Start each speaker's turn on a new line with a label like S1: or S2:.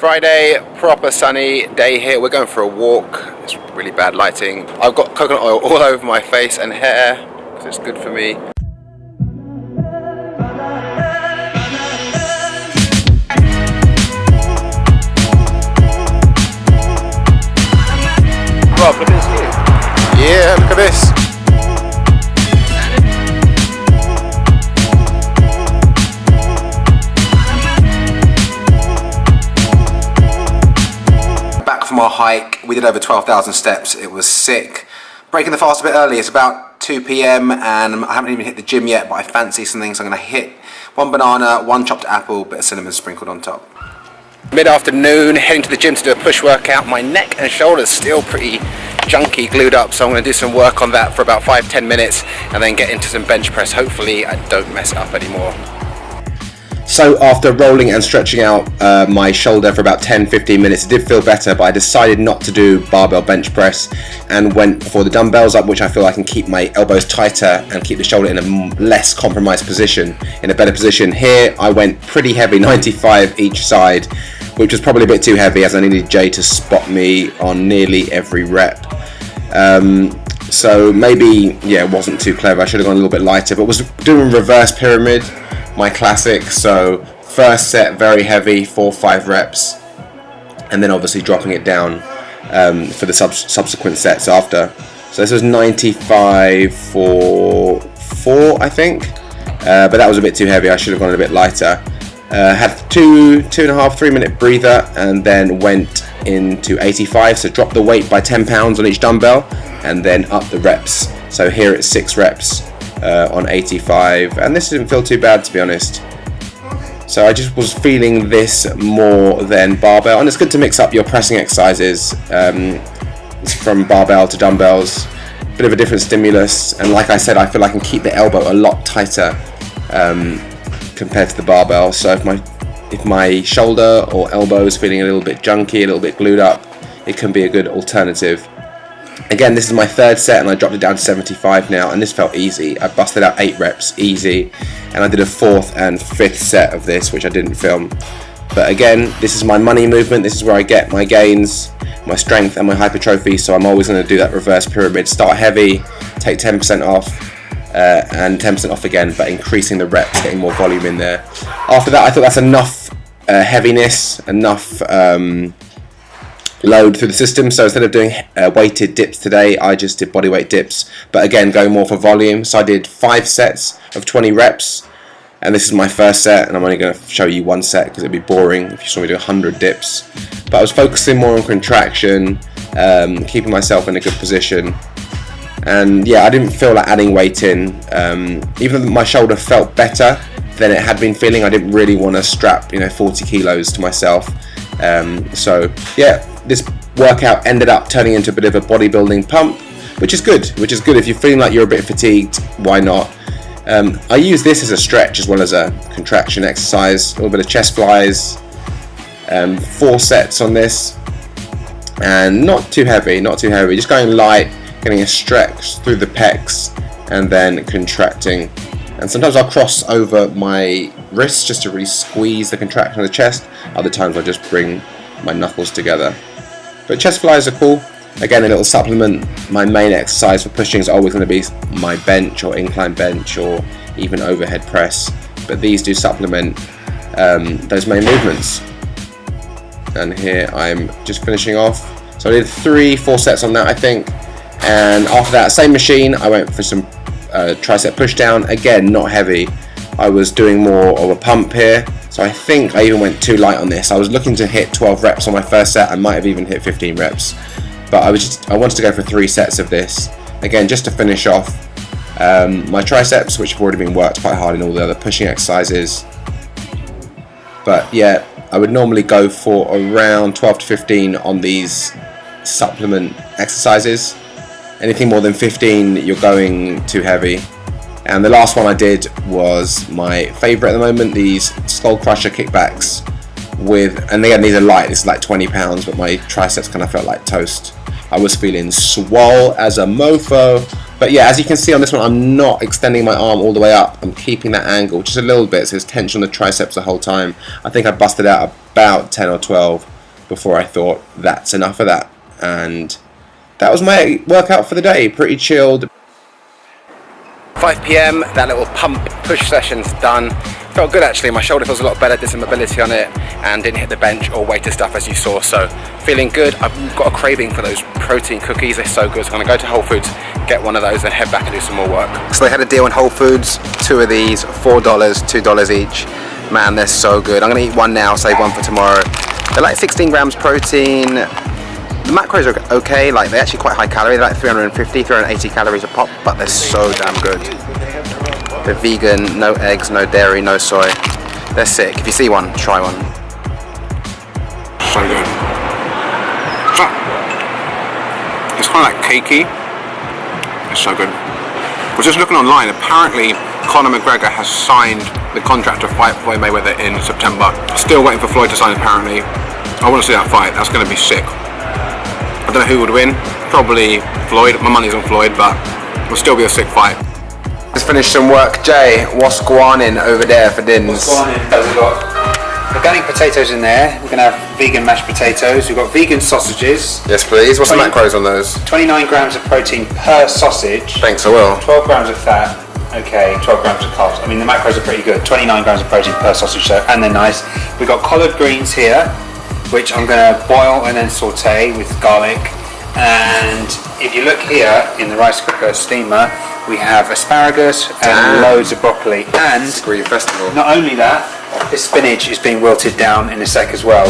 S1: Friday, proper sunny day here. We're going for a walk. It's really bad lighting. I've got coconut oil all over my face and hair because it's good for me. Our hike, we did over 12,000 steps. It was sick. Breaking the fast a bit early. It's about 2 p.m. and I haven't even hit the gym yet, but I fancy something, so I'm gonna hit one banana, one chopped apple, bit of cinnamon sprinkled on top. Mid-afternoon, heading to the gym to do a push workout. My neck and shoulders still pretty junky, glued up, so I'm going to do some work on that for about 5-10 minutes and then get into some bench press. Hopefully I don't mess up anymore. So after rolling and stretching out uh, my shoulder for about 10-15 minutes, it did feel better, but I decided not to do barbell bench press and went for the dumbbells up, which I feel I can keep my elbows tighter and keep the shoulder in a less compromised position, in a better position. Here I went pretty heavy, 95 each side, which was probably a bit too heavy as I needed Jay to spot me on nearly every rep. Um, so maybe, yeah, it wasn't too clever. I should have gone a little bit lighter, but was doing reverse pyramid, my classic. So first set, very heavy, four, five reps, and then obviously dropping it down um, for the sub subsequent sets after. So this was 95 for four, I think, uh, but that was a bit too heavy. I should have gone a bit lighter. Uh, had two, two and a half, three minute breather and then went into 85. So dropped the weight by 10 pounds on each dumbbell and then up the reps. So here it's six reps uh, on 85 and this didn't feel too bad to be honest. So I just was feeling this more than barbell and it's good to mix up your pressing exercises um, from barbell to dumbbells. Bit of a different stimulus and like I said I feel I can keep the elbow a lot tighter um, compared to the barbell. So if my if my shoulder or elbow is feeling a little bit junky, a little bit glued up, it can be a good alternative. Again, this is my third set and I dropped it down to 75 now and this felt easy. I busted out 8 reps easy and I did a fourth and fifth set of this which I didn't film. But again, this is my money movement, this is where I get my gains, my strength and my hypertrophy so I'm always going to do that reverse pyramid. Start heavy, take 10% off, uh, and 10% off again, but increasing the reps, getting more volume in there. After that, I thought that's enough uh, heaviness, enough um, load through the system. So instead of doing uh, weighted dips today, I just did bodyweight dips, but again, going more for volume. So I did five sets of 20 reps, and this is my first set, and I'm only going to show you one set because it'd be boring if you saw me do 100 dips. But I was focusing more on contraction, um, keeping myself in a good position, and yeah I didn't feel like adding weight in um, even though my shoulder felt better than it had been feeling I didn't really want to strap you know 40 kilos to myself um, so yeah this workout ended up turning into a bit of a bodybuilding pump which is good which is good. If you're feeling like you're a bit fatigued why not? Um, I use this as a stretch as well as a contraction exercise a little bit of chest flies um, four sets on this and not too heavy not too heavy just going light getting a stretch through the pecs and then contracting. And sometimes I'll cross over my wrists just to really squeeze the contraction of the chest. Other times I just bring my knuckles together but chest flies are cool. Again a little supplement. My main exercise for pushing is always going to be my bench or incline bench or even overhead press. But these do supplement um, those main movements. And here I'm just finishing off. So I did three four sets on that I think. And after that same machine I went for some uh, tricep push down. Again not heavy. I was doing more of a pump here I think I even went too light on this. I was looking to hit 12 reps on my first set. I might have even hit 15 reps. But I was just I wanted to go for three sets of this. Again just to finish off um, my triceps which have already been worked quite hard in all the other pushing exercises. But yeah I would normally go for around 12 to 15 on these supplement exercises. Anything more than 15 you're going too heavy and the last one I did was my favorite at the moment these skull crusher kickbacks with and again these are light this is like 20 pounds but my triceps kind of felt like toast
S2: I was feeling swole as a mofo. But yeah, as you can see on this one, I'm not extending my arm all the way up. I'm keeping that angle just a little bit, so there's tension on the triceps the whole time. I think I busted out about 10 or 12 before I thought that's enough of that. And that was my workout for the day. Pretty chilled.
S1: 5 p.m. That little pump push session's done. Felt good actually. My shoulder feels a lot better. Did some mobility on it and didn't hit the bench or weighted stuff as you saw. So feeling good. I've got a craving for those protein cookies. They're so good. So I'm gonna go to Whole Foods, get one of those, and head back and do some more work. So they had a deal in Whole Foods. Two of these, four dollars, two dollars each. Man, they're so good. I'm gonna eat one now, save one for tomorrow. They're like 16 grams protein. The macros are okay, like they're actually quite high calorie, they're like 350, 380 calories a pop, but they're so damn good. They're vegan, no eggs, no dairy, no soy. They're sick. If you see one, try one. So good. It's kind of like cakey. It's so good. I was just looking online, apparently Conor McGregor has signed the contract to fight Floyd Mayweather in September. Still waiting for Floyd to sign apparently. I want to see that fight, that's going to be sick. I don't know who would win. Probably Floyd. My money's on Floyd, but it'll still be a sick fight. Just finished some work. Jay, what's going on over there for dinners?
S3: We've got organic potatoes in there. We're going to have vegan mashed potatoes. We've got vegan sausages.
S1: Yes, please. What's the macros on those?
S3: 29 grams of protein per sausage.
S1: Thanks, I will.
S3: 12 grams of fat. Okay, 12 grams of carbs. I mean, the macros are pretty good. 29 grams of protein per sausage, so, and they're nice. We've got collard greens here, which I'm going to boil and then saute with garlic. And if you look here in the rice cooker steamer, we have asparagus and
S1: Damn.
S3: loads of broccoli. And
S1: Green Festival.
S3: not only that, this spinach is being wilted down in a sec as well.